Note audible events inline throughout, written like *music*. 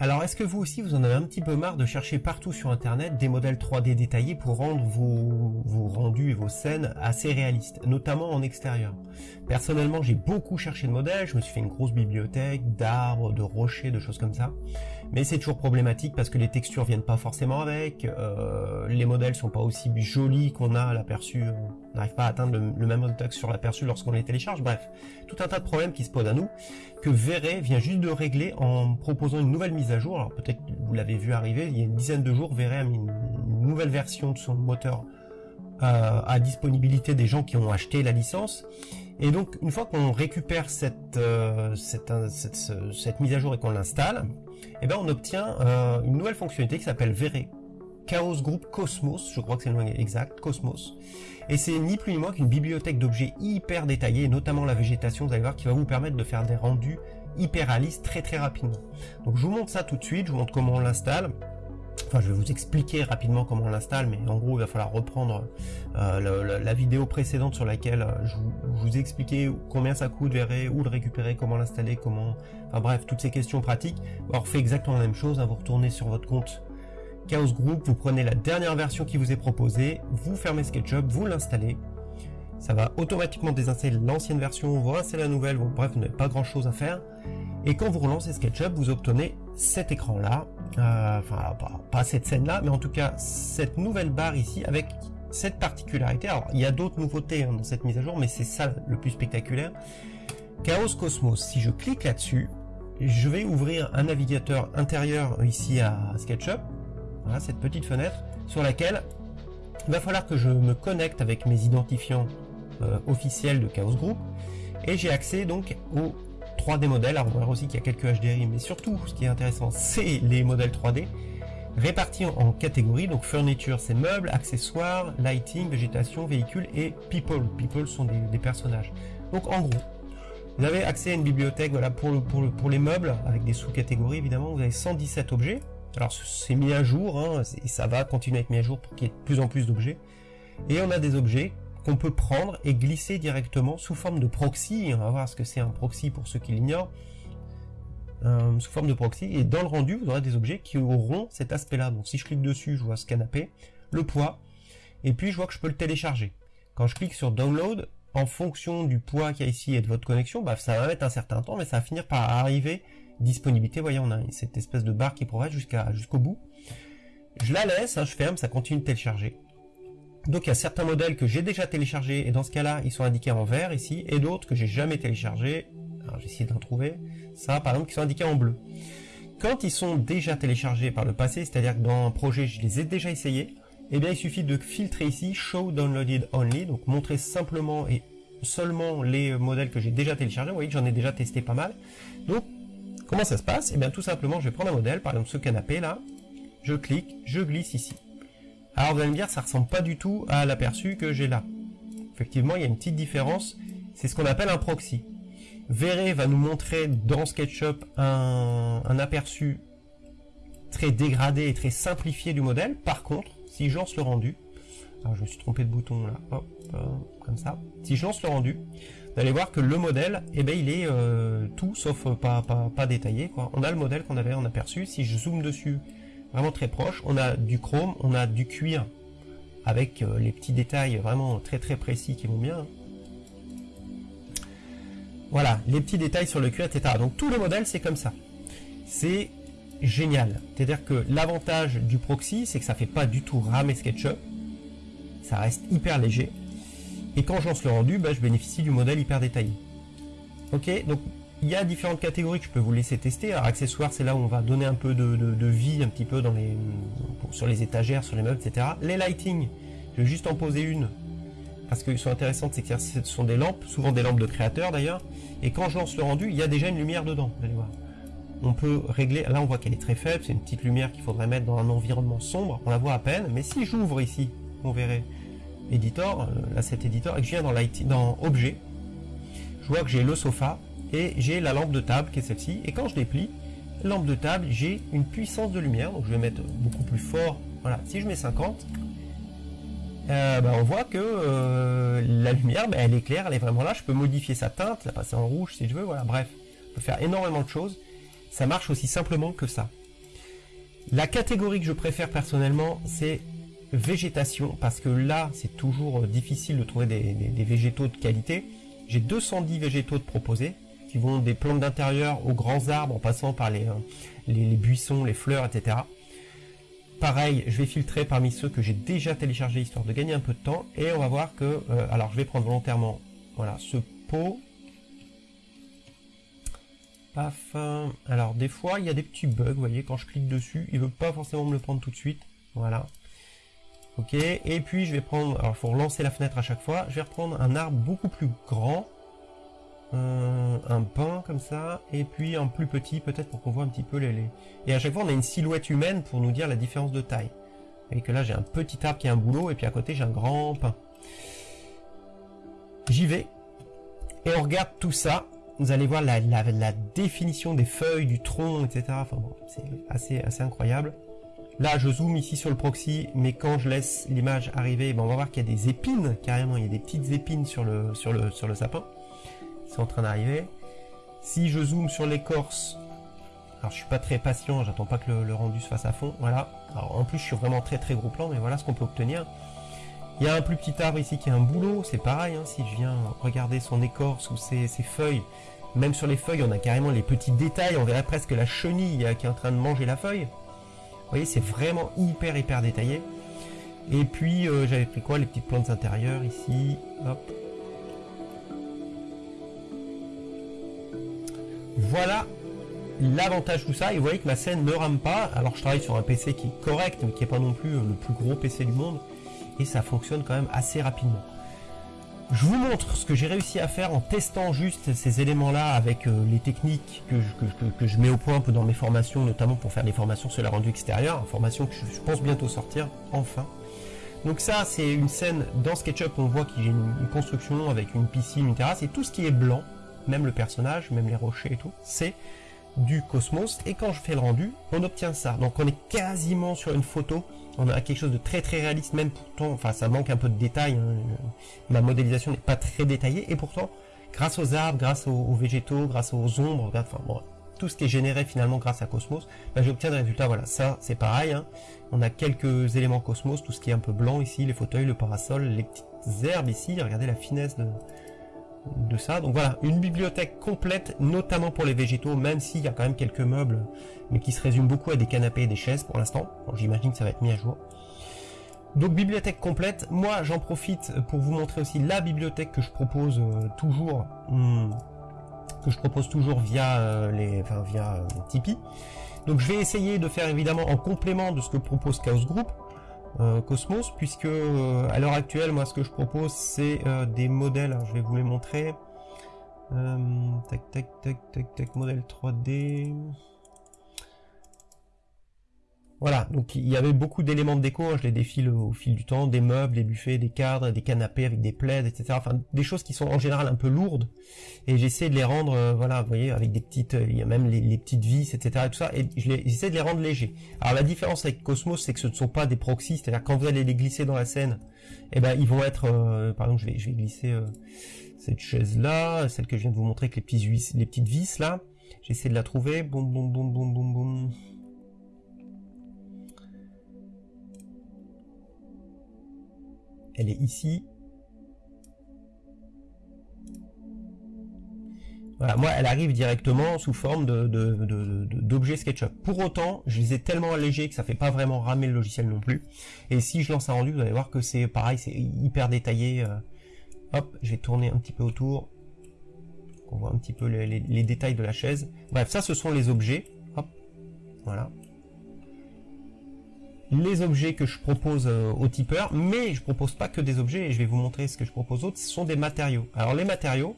Alors est-ce que vous aussi vous en avez un petit peu marre de chercher partout sur internet des modèles 3D détaillés pour rendre vos, rendus et vos scènes assez réalistes, notamment en extérieur? Personnellement j'ai beaucoup cherché de modèles, je me suis fait une grosse bibliothèque d'arbres, de rochers, de choses comme ça. Mais c'est toujours problématique parce que les textures viennent pas forcément avec, euh, les modèles sont pas aussi jolis qu'on a à l'aperçu, on n'arrive pas à atteindre le, même résultat sur l'aperçu lorsqu'on les télécharge, bref, tout un tas de problèmes qui se posent à nous, que Verre vient juste de régler en proposant une nouvelle mise à jour. Alors peut-être vous l'avez vu arriver, il y a une dizaine de jours, Verre a mis une, nouvelle version de son moteur euh, à disponibilité des gens qui ont acheté la licence. Et donc une fois qu'on récupère cette, euh, cette, mise à jour et qu'on l'installe, eh ben on obtient euh, une nouvelle fonctionnalité qui s'appelle Verre Chaos Group Cosmos, je crois que c'est le nom exact, Cosmos. Et c'est ni plus ni moins qu'une bibliothèque d'objets hyper détaillés, notamment la végétation, vous allez voir, qui va vous permettre de faire des rendus hyper réaliste très très rapidement. Donc je vous montre ça tout de suite, je vous montre comment on l'installe. Enfin, je vais vous expliquer rapidement comment on l'installe, mais en gros, il va falloir reprendre euh, la, vidéo précédente sur laquelle euh, je vous, ai expliqué combien ça coûte, verrez, où le récupérer, comment l'installer, comment... Enfin bref, toutes ces questions pratiques. Alors, fait exactement la même chose, hein, vous retournez sur votre compte Chaos Group, vous prenez la dernière version qui vous est proposée, vous fermez SketchUp, vous l'installez, ça va automatiquement désinstaller l'ancienne version, vous installer la nouvelle, bref, vous n'avez pas grand chose à faire. Et quand vous relancez SketchUp, vous obtenez cet écran-là, euh, enfin pas, cette scène-là, mais en tout cas cette nouvelle barre ici avec cette particularité. Alors il y a d'autres nouveautés hein, dans cette mise à jour, mais c'est ça le plus spectaculaire. Chaos Cosmos, si je clique là-dessus, je vais ouvrir un navigateur intérieur ici à SketchUp, voilà cette petite fenêtre sur laquelle il va falloir que je me connecte avec mes identifiants euh, officiel de Chaos Group et j'ai accès donc aux 3D modèles. Alors on voir aussi qu'il y a quelques HDRI, mais surtout ce qui est intéressant, *laughs* c'est les modèles 3D répartis en, catégories. Donc furniture, c'est meubles, accessoires, lighting, végétation, véhicules et people. People sont des, personnages. Donc en gros, vous avez accès à une bibliothèque voilà, pour les meubles, avec des sous-catégories évidemment. Vous avez 117 objets. Alors c'est mis à jour, hein, ça va continuer à être mis à jour pour qu'il y ait de plus en plus d'objets. Et on a des objets qu'on peut prendre et glisser directement sous forme de proxy. On va voir ce que c'est un proxy pour ceux qui l'ignorent. Euh, sous forme de proxy. Et dans le rendu, vous aurez des objets qui auront cet aspect-là. Donc si je clique dessus, je vois ce canapé, le poids, et puis je vois que je peux le télécharger. Quand je clique sur Download, en fonction du poids qu'il y a ici et de votre connexion, bah, ça va mettre un certain temps, mais ça va finir par arriver. Disponibilité, voyez, on a cette espèce de barre qui progresse jusqu'à jusqu'au bout. Je la laisse, hein, je ferme, ça continue de télécharger. Donc il y a certains modèles que j'ai déjà téléchargés et dans ce cas-là ils sont indiqués en vert ici et d'autres que j'ai jamais téléchargés. Alors j'ai essayé d'en trouver. Ça par exemple qui sont indiqués en bleu. Quand ils sont déjà téléchargés par le passé, c'est-à-dire que dans un projet je les ai déjà essayés, eh bien il suffit de filtrer ici Show Downloaded Only, donc montrer simplement et seulement les modèles que j'ai déjà téléchargés. Vous voyez que j'en ai déjà testé pas mal. Donc comment ça se passe Eh bien tout simplement je vais prendre un modèle, par exemple ce canapé là, je clique, je glisse ici. Alors vous allez me dire, ça ressemble pas du tout à l'aperçu que j'ai là. Effectivement, il y a une petite différence. C'est ce qu'on appelle un proxy. Verre va nous montrer dans SketchUp un, aperçu très dégradé et très simplifié du modèle. Par contre, si je lance le rendu, alors je me suis trompé de bouton là, hop, comme ça. Si je lance le rendu, vous allez voir que le modèle, eh ben, il est euh, tout sauf pas, pas, pas détaillé. On a le modèle qu'on avait en aperçu. Si je zoome dessus, vraiment très proche. On a du chrome, on a du cuir avec euh, les petits détails vraiment très très précis qui vont bien. Voilà, les petits détails sur le cuir, etc. Donc tout le modèle, c'est comme ça. C'est génial. C'est-à-dire que l'avantage du proxy, c'est que ça fait pas du tout ramer SketchUp. Ça reste hyper léger. Et quand je lance le rendu, bah, je bénéficie du modèle hyper détaillé. Ok, donc il y a différentes catégories que je peux vous laisser tester. Alors accessoires, c'est là où on va donner un peu de, vie un petit peu sur les étagères, sur les meubles, etc. Les lighting, je vais juste en poser une parce qu'ils sont intéressantes, c'est que ce sont des lampes, souvent des lampes de créateurs d'ailleurs. Et quand je lance le rendu, il y a déjà une lumière dedans, vous allez voir. On peut régler, là on voit qu'elle est très faible, c'est une petite lumière qu'il faudrait mettre dans un environnement sombre, on la voit à peine, mais si j'ouvre ici, on verrait Editor, euh, là cet Editor, et que je viens dans, dans Objet, je vois que j'ai le sofa, et j'ai la lampe de table qui est celle-ci. Et quand je déplie lampe de table j'ai une puissance de lumière. Donc je vais mettre beaucoup plus fort. Voilà. Si je mets 50 euh, bah, on voit que euh, la lumière bah, elle est claire elle est vraiment là. Je peux modifier sa teinte la passer en rouge si je veux. Voilà. Bref on peut faire énormément de choses. Ça marche aussi simplement que ça. La catégorie que je préfère personnellement, c'est végétation, parce que là, c'est toujours euh, difficile de trouver des, végétaux de qualité. J'ai 210 végétaux de proposer, qui vont des plantes d'intérieur aux grands arbres, en passant par les, les, buissons, les fleurs, etc. Pareil, je vais filtrer parmi ceux que j'ai déjà téléchargés, histoire de gagner un peu de temps, et on va voir que, alors je vais prendre volontairement, voilà, ce pot. Alors des fois il y a des petits bugs, vous voyez, quand je clique dessus, il veut pas forcément me le prendre tout de suite. Voilà. Ok, et puis je vais prendre, alors il faut relancer la fenêtre à chaque fois, je vais reprendre un arbre beaucoup plus grand, euh, un pin comme ça, et puis un plus petit peut-être pour qu'on voit un petit peu les. Et à chaque fois on a une silhouette humaine pour nous dire la différence de taille. Vous que là j'ai un petit arbre qui a un boulot, et puis à côté j'ai un grand pin. J'y vais, et on regarde tout ça, vous allez voir la, définition des feuilles, du tronc, etc. Enfin bon, c'est assez incroyable. Là, je zoome ici sur le proxy, mais quand je laisse l'image arriver, ben on va voir qu'il y a des épines, carrément, il y a des petites épines sur le, sapin. C'est en train d'arriver. Si je zoome sur l'écorce, alors je suis pas très patient, j'attends pas que le, rendu se fasse à fond, voilà. En plus, je suis vraiment très très gros plan, mais voilà ce qu'on peut obtenir. Il y a un plus petit arbre ici qui a un boulot, c'est pareil, hein, si je viens regarder son écorce ou ses, feuilles, même sur les feuilles on a carrément les petits détails, on verrait presque la chenille qui est en train de manger la feuille. Vous voyez, c'est vraiment hyper hyper détaillé. Et puis euh, j'avais pris quoi Les petites plantes intérieures ici, hop. Voilà l'avantage de tout ça, et vous voyez que ma scène ne rame pas, alors je travaille sur un PC qui est correct, mais qui n'est pas non plus euh, le plus gros PC du monde, et ça fonctionne quand même assez rapidement. Je vous montre ce que j'ai réussi à faire en testant juste ces éléments-là avec euh, les techniques que je, mets au point un dans mes formations, notamment pour faire des formations sur la rendu extérieur, formation que je, pense bientôt sortir, enfin. Donc ça, c'est une scène dans SketchUp, on voit qu'il y a une, construction avec une piscine, une terrasse, et tout ce qui est blanc, même le personnage, même les rochers et tout, c'est du cosmos, et quand je fais le rendu, on obtient ça. Donc on est quasiment sur une photo on a quelque chose de très très réaliste, même pourtant, enfin ça manque un peu de détails, hein. ma modélisation n'est pas très détaillée, et pourtant, grâce aux arbres, grâce aux, végétaux, grâce aux ombres, enfin bon, tout ce qui est généré finalement grâce à Cosmos, ben, j'obtiens des résultats, voilà, ça c'est pareil, hein. on a quelques éléments Cosmos, tout ce qui est un peu blanc ici, les fauteuils, le parasol, les petites herbes ici, regardez la finesse de, de ça. Donc voilà, une bibliothèque complète, notamment pour les végétaux, même s'il y a quand même quelques meubles, mais qui se résument beaucoup à des canapés et des chaises pour l'instant. J'imagine que ça va être mis à jour. Donc bibliothèque complète, moi j'en profite pour vous montrer aussi la bibliothèque que je propose euh, toujours, hmm, que je propose toujours via euh, les, enfin via euh, Tipeee. Donc je vais essayer de faire évidemment en complément de ce que propose Chaos Group, euh, Cosmos, puisque euh, à l'heure actuelle, moi, ce que je propose, c'est euh, des modèles. je vais vous les montrer. tac, tac, tac, tac, tac, modèle 3D. Voilà, donc il y avait beaucoup d'éléments de déco, hein, je les défile au fil du temps, des meubles, des buffets, des cadres, des canapés avec des plaids, etc. Enfin, des choses qui sont en général un peu lourdes, et j'essaie de les rendre, euh, voilà, vous voyez, avec des petites, euh, il y a même les, petites vis, etc. Et tout ça, et j'essaie de les rendre légers. Alors la différence avec Cosmos, c'est que ce ne sont pas des proxys, c'est-à-dire quand vous allez les glisser dans la scène, eh ben ils vont être, euh, par exemple, je vais, je vais glisser cette chaise-là, celle que je viens de vous montrer avec les, petits les petites vis là, j'essaie de la trouver, boum, boum, boum, boum, boum, boum. Elle est ici. Voilà, moi, elle arrive directement sous forme d'objet SketchUp. Pour autant, je les ai tellement allégés que ça fait pas vraiment ramer le logiciel non plus. Et si je lance un rendu, vous allez voir que c'est pareil, c'est hyper détaillé. Euh. Hop, je vais tourner un petit peu autour. On voit un petit peu les, les détails de la chaise. Bref, ça, ce sont les objets. Hop, voilà les objets que je propose euh, aux tipeurs, mais je propose pas que des objets, et je vais vous montrer ce que je propose autres, ce sont des matériaux. Alors les matériaux,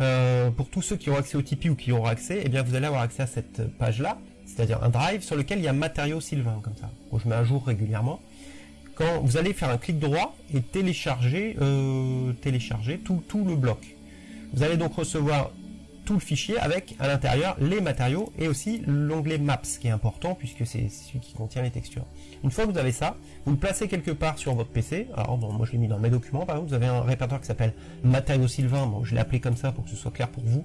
euh, pour tous ceux qui ont accès au Tipeee ou qui auront accès, eh bien vous allez avoir accès à cette page-là, c'est-à-dire un drive sur lequel il y a matériaux Sylvain, comme ça, que je mets à jour régulièrement. Quand vous allez faire un clic droit et télécharger, euh, télécharger tout le bloc. Vous allez donc recevoir tout le fichier avec à l'intérieur les matériaux et aussi l'onglet Maps qui est important puisque c'est celui qui contient les textures. Une fois que vous avez ça, vous le placez quelque part sur votre PC. Alors moi je l'ai mis dans mes documents par exemple, vous avez un répertoire qui s'appelle matériaux Sylvain, bon, je l'ai appelé comme ça pour que ce soit clair pour vous.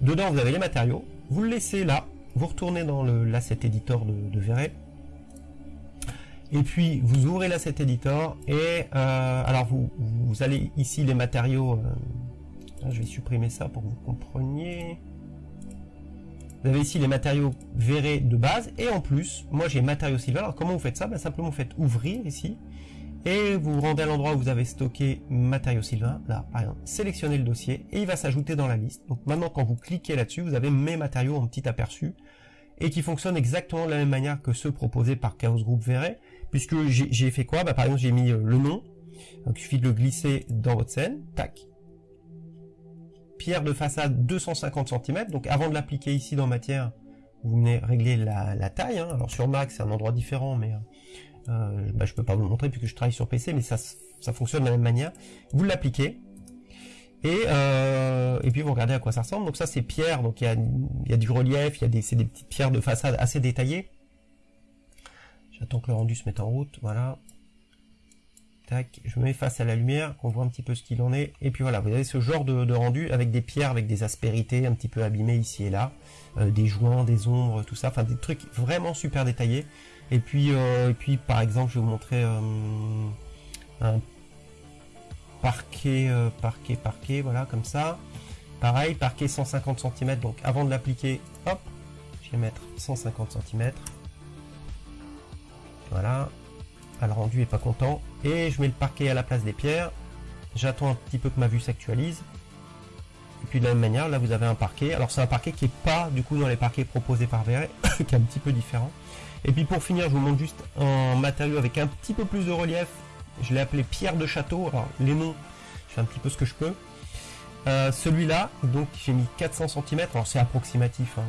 Dedans vous avez les matériaux, vous le laissez là, vous retournez dans l'asset editor de, de. Et puis vous ouvrez l'asset editor et euh, alors vous, vous allez ici les matériaux. Euh, je vais supprimer ça pour que vous compreniez. Vous avez ici les matériaux verrés de base et en plus, moi j'ai matériaux silver. Alors comment vous faites ça? Ben, Simplement vous faites ouvrir ici et vous vous rendez à l'endroit où vous avez stocké matériaux sylvain, là par exemple, sélectionnez le dossier et il va s'ajouter dans la liste. Donc maintenant quand vous cliquez là-dessus, vous avez mes matériaux en petit aperçu et qui fonctionnent exactement de la même manière que ceux proposés par Chaos Group Verret, puisque j'ai fait quoi? Bah, Par exemple j'ai mis euh, le nom, donc il suffit de le glisser dans votre scène, tac. Pierre de façade 250 cm, donc avant de l'appliquer ici dans matière, vous venez régler la, taille, hein. alors sur Mac c'est un endroit différent, mais euh, euh, bah, je peux pas vous le montrer puisque je travaille sur PC, mais ça, ça fonctionne de la même manière. Vous l'appliquez. Et, euh, et puis vous regardez à quoi ça ressemble. Donc ça c'est pierre, donc il y a, y du relief, il y a des, des petites pierres de façade assez détaillées. J'attends que le rendu se mette en route, voilà. Je me mets face à la lumière, qu'on voit un petit peu ce qu'il en est. Et puis voilà, vous avez ce genre de, rendu avec des pierres, avec des aspérités un petit peu abîmées ici et là, euh, des joints, des ombres, tout ça, enfin des trucs vraiment super détaillés. Et puis, euh, et puis par exemple, je vais vous montrer euh, un parquet, parquet, parquet, voilà, comme ça. Pareil, parquet 150 cm, donc avant de l'appliquer, hop, je vais mettre 150 cm. Voilà, le rendu est pas content. Et je mets le parquet à la place des pierres. J'attends un petit peu que ma vue s'actualise. Et puis de la même manière, là vous avez un parquet. Alors c'est un parquet qui est pas du coup dans les parquets proposés par Verret, *coughs* qui est un petit peu différent. Et puis pour finir, je vous montre juste un matériau avec un petit peu plus de relief. Je l'ai appelé pierre de château. Alors les noms, je fais un petit peu ce que je peux. Euh, celui-là, donc j'ai mis 400 cm. Alors c'est approximatif. Hein.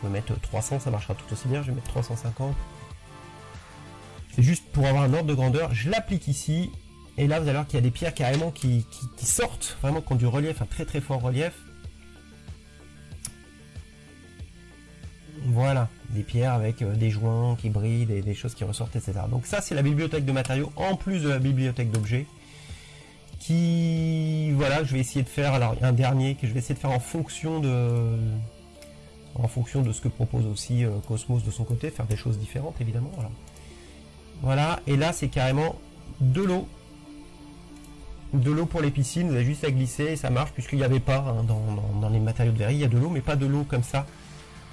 Peut mettre 300, ça marchera tout aussi bien. Je vais mettre 350. Juste pour avoir un ordre de grandeur. Je l'applique ici. Et là, vous allez voir qu'il y a des pierres carrément qui, sortent, vraiment qui ont du relief, un très très fort relief. Voilà, des pierres avec euh, des joints qui brillent, des, des choses qui ressortent, etc. Donc ça, c'est la bibliothèque de matériaux, en plus de la bibliothèque d'objets, qui, voilà, je vais essayer de faire, alors un dernier que je vais essayer de faire en fonction de, en fonction de ce que propose aussi euh, Cosmos de son côté, faire des choses différentes, évidemment. Voilà et là, c'est carrément de l'eau. De l'eau pour les piscines, vous avez juste à glisser et ça marche, puisqu'il n'y avait pas hein, dans, les matériaux de verre, il y a de l'eau, mais pas de l'eau comme ça,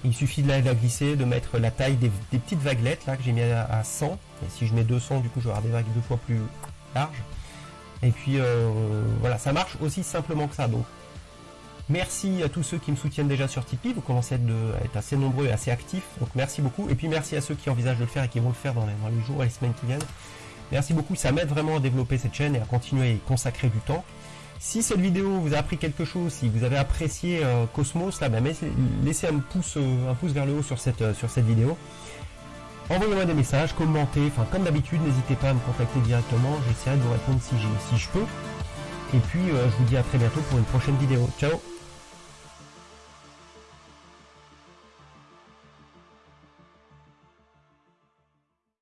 il suffit de la, glisser, de mettre la taille des, petites vaguelettes là que j'ai mis à, 100. Et si je mets 200, du coup, je vais avoir des vagues deux fois plus larges. Et puis euh, voilà, ça marche aussi simplement que ça. Donc merci à tous ceux qui me soutiennent déjà sur Tipeee. Vous commencez à être, assez nombreux et assez actifs. Donc merci beaucoup. Et puis merci à ceux qui envisagent de le faire et qui vont le faire dans les, jours et les semaines qui viennent. Merci beaucoup. Ça m'aide vraiment à développer cette chaîne et à continuer à y consacrer du temps. Si cette vidéo vous a appris quelque chose, si vous avez apprécié euh, Cosmos, là, ben, laissez un pouce, euh, un pouce vers le haut sur cette, euh, sur cette vidéo. Envoyez-moi des messages, commentez, enfin comme d'habitude, n'hésitez pas à me contacter directement, j'essaierai de vous répondre si, si je peux. Et puis je vous dis à très bientôt pour une prochaine vidéo. Ciao